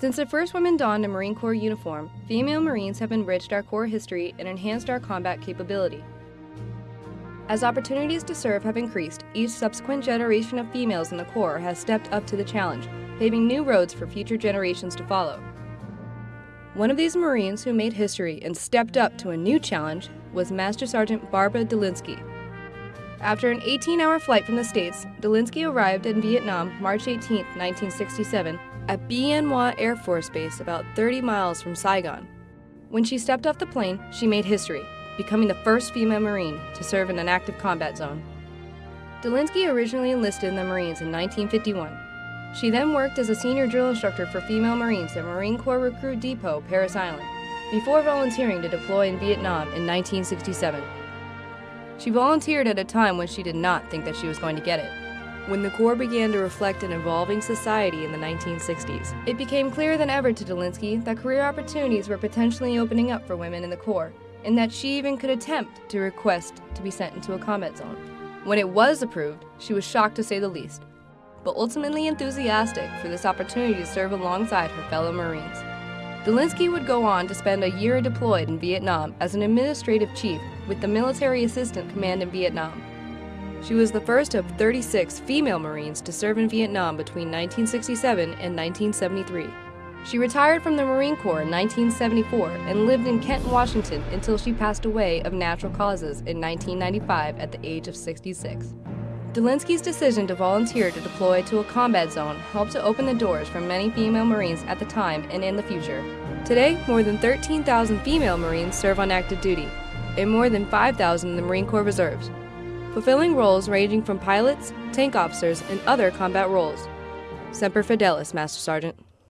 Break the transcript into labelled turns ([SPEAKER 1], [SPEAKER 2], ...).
[SPEAKER 1] Since the first women donned a Marine Corps uniform, female Marines have enriched our Corps history and enhanced our combat capability. As opportunities to serve have increased, each subsequent generation of females in the Corps has stepped up to the challenge, paving new roads for future generations to follow. One of these Marines who made history and stepped up to a new challenge was Master Sergeant Barbara Dulinsky. After an 18-hour flight from the States, Dulinsky arrived in Vietnam March 18, 1967, at Bien Hoa Air Force Base about 30 miles from Saigon. When she stepped off the plane, she made history, becoming the first female Marine to serve in an active combat zone. Dulinsky originally enlisted in the Marines in 1951. She then worked as a senior drill instructor for female Marines at Marine Corps Recruit Depot, Parris Island, before volunteering to deploy in Vietnam in 1967. She volunteered at a time when she did not think that she was going to get it. When the Corps began to reflect an evolving society in the 1960s, it became clearer than ever to Dulinsky that career opportunities were potentially opening up for women in the Corps, and that she even could attempt to request to be sent into a combat zone. When it was approved, she was shocked to say the least, but ultimately enthusiastic for this opportunity to serve alongside her fellow Marines. Dulinsky would go on to spend a year deployed in Vietnam as an administrative chief with the Military Assistant Command in Vietnam. She was the first of 36 female Marines to serve in Vietnam between 1967 and 1973. She retired from the Marine Corps in 1974 and lived in Kent, Washington until she passed away of natural causes in 1995 at the age of 66. Dulinsky's decision to volunteer to deploy to a combat zone helped to open the doors for many female Marines at the time and in the future. Today, more than 13,000 female Marines serve on active duty, and more than 5,000 in the Marine Corps Reserves, fulfilling roles ranging from pilots, tank officers, and other combat roles. Semper Fidelis, Master Sergeant.